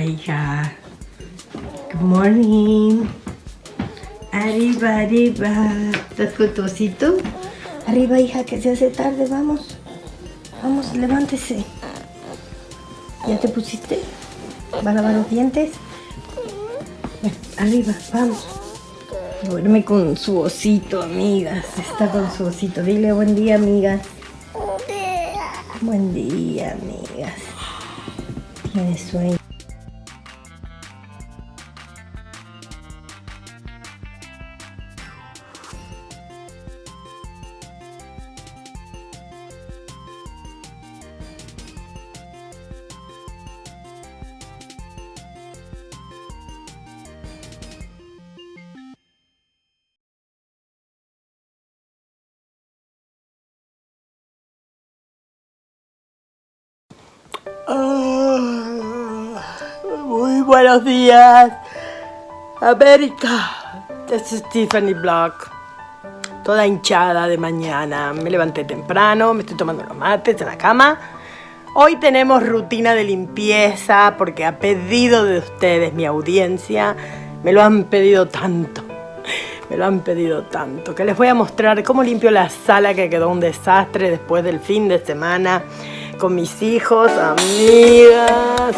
Hija. Good morning. Arriba, arriba. ¿Estás con tu osito? Arriba, hija, que se hace tarde. Vamos. Vamos, levántese. ¿Ya te pusiste? ¿Va a lavar los dientes? Arriba, vamos. Duerme con su osito, amigas. Está con su osito. Dile buen día, amigas. Buen día, amigas. Tiene sueño. Buenos días, América. Es Stephanie Block. Toda hinchada de mañana. Me levanté temprano, me estoy tomando los mates en la cama. Hoy tenemos rutina de limpieza porque a pedido de ustedes, mi audiencia, me lo han pedido tanto. Me lo han pedido tanto. Que les voy a mostrar cómo limpio la sala que quedó un desastre después del fin de semana con mis hijos, amigas.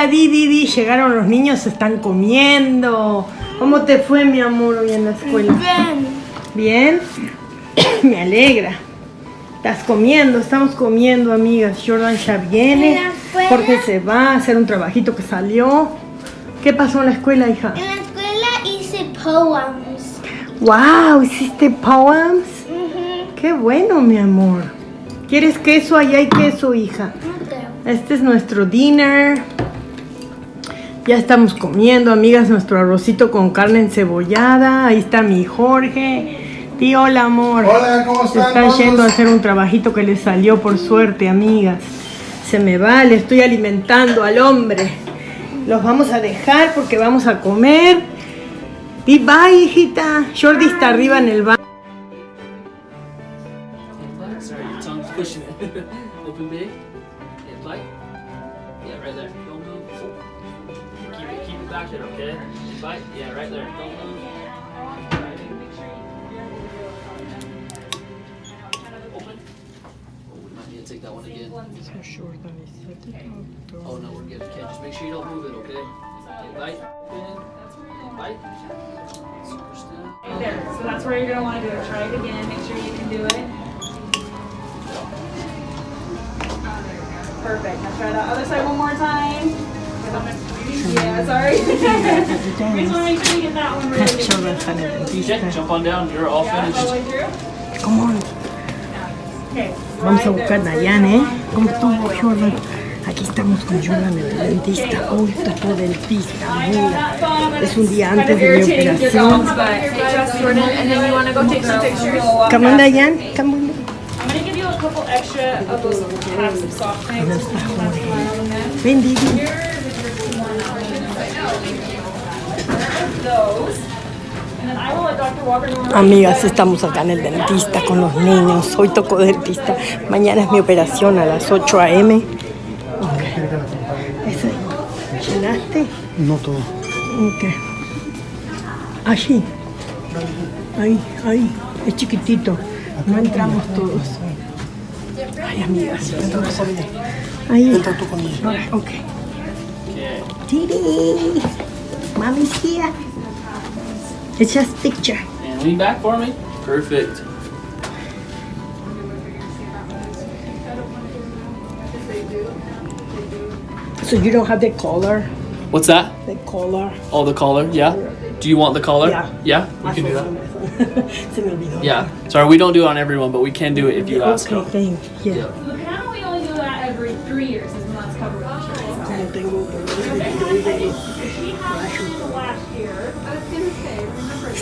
Hola Didi, Didi, llegaron los niños, están comiendo. ¿Cómo te fue, mi amor, hoy en la escuela? Bien. ¿Bien? Me alegra. Estás comiendo, estamos comiendo, amigas. Jordan ya viene. Jorge se va a hacer un trabajito que salió. ¿Qué pasó en la escuela, hija? En la escuela hice poems. ¡Wow! ¿Hiciste poems? Ujú. ¡Qué bueno, mi amor! ¿Quieres queso? Allá hay queso, hija. No creo. Este es nuestro dinner. Ya estamos comiendo, amigas, nuestro arrocito con carne encebollada. Ahí está mi Jorge. Di hola, amor. Hola, ¿cómo están están todos? yendo a hacer un trabajito que les salió por suerte, amigas. Se me va, le estoy alimentando al hombre. Los vamos a dejar porque vamos a comer. Di bye, hijita. Jordi está arriba en el baño. Bite. Yeah, right there. Don't move. Open. Oh, we might need to take that one again. Oh no, we're good. Okay, just make sure you don't move it, okay? And bite. Open. Bite. Super still. Right there. So that's where you're gonna want to do it. Try it again. Make sure you can do it. Perfect. Now try the other side one more time. Yeah, sorry. Just want to make sure get that one jump on down. You're all Yeah, all the finished. way through. Come on. Okay. Vamos a buscar a. Dayan, ¿eh? ¿Cómo estuvo Jordan? Aquí estamos con Jordan, el dentista. Es un día antes de mi operación. Come on, Dayan. Come on. I'm gonna give you a couple extra of those packs of soft things. No está Jorge. Ven, Didi. Amigas, estamos acá en el dentista con los niños. Hoy tocó dentista. Mañana es mi operación a las 8 a.m. Eso. ¿Llenaste? No todo. Ok. Allí. Ahí, ahí. Es chiquitito. No entramos todos. Ay, amigas. Ahí. Entra tú ok. Okay. Didi. Mommy's here. It's just picture. And lean back for me. Perfect. So you don't have the collar? What's that? The collar. Oh, the collar. Yeah. Do you want the collar? Yeah. Yeah. We can do that. Se me olvidó. Yeah. Sorry, we don't do it on everyone, but we can do it if you ask. Okay, thank you. Yeah. The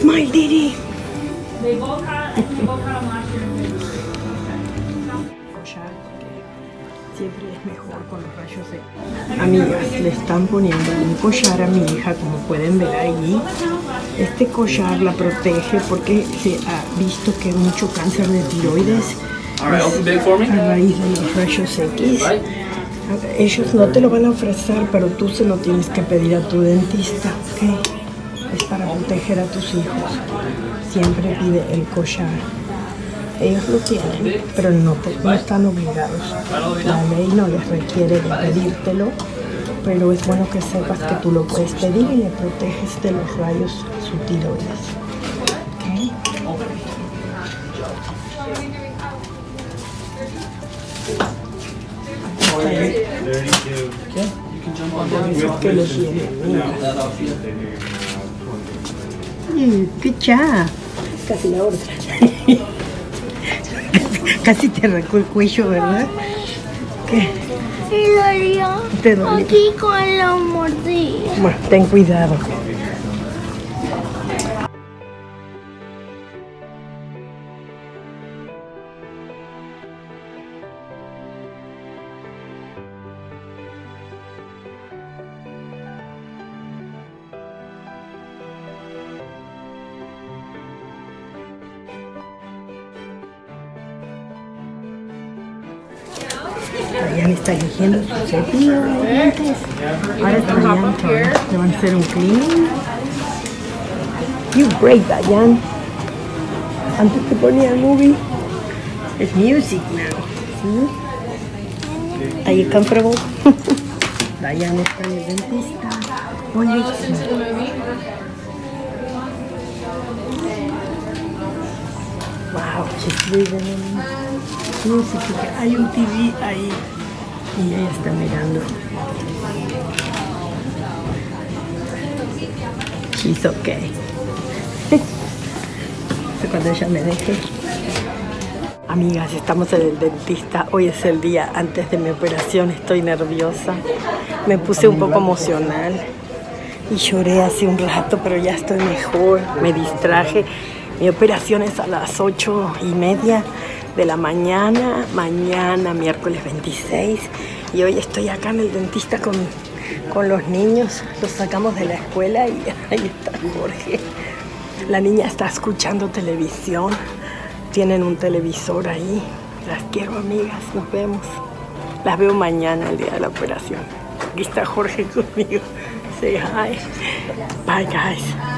Smile, Didi. They both had, I think they both had them last year in February. collar, que siempre es mejor con los rayos X. Amigas, le están poniendo un collar a mi hija, como pueden ver ahí. Este collar la protege porque se ha visto que hay mucho cáncer de tiroides a raíz de los rayos X. Ellos no te lo van a ofrecer, pero tú se lo tienes que pedir a tu dentista, ¿ok? Proteger a tus hijos. Siempre pide el collar. Ellos lo tienen, pero no, te- no están obligados. La ley no les requiere de pedírtelo, pero es bueno que sepas que tú lo puedes pedir y le proteges de los rayos a su tiroides. ¿ok? Mm, Good job. Casi la otra. Casi te arrancó el cuello, ¿verdad? ¿Qué? Y dolió Te dolió. aquí con la mordida. Bueno, ten cuidado. Dayan está eligiendo su cepillo de dientes. Ahora está Dayan que le van a hacer un cleaning. You break, Dayan. Antes te ponía movie. It's music now. See? Are you comfortable? Diane está en el dentista. Oye, wow, she's living in music. Hay un TV ahí y ella está mirando. She's okay. Cuando ella me deje. Amigas, estamos en el dentista. Hoy es el día antes de mi operación. Estoy nerviosa. Me puse un poco emocional. Y lloré hace un rato, pero ya estoy mejor. Me distraje. Mi operación es a las ocho y media de la mañana. Mañana, miércoles 26. Y hoy estoy acá en el dentista con, con los niños. Los sacamos de la escuela y ahí está Jorge. La niña está escuchando televisión. Tienen un televisor ahí. Las quiero, amigas. Nos vemos. Las veo mañana, el día de la operación. Aquí está Jorge conmigo. Say hi. Bye, guys.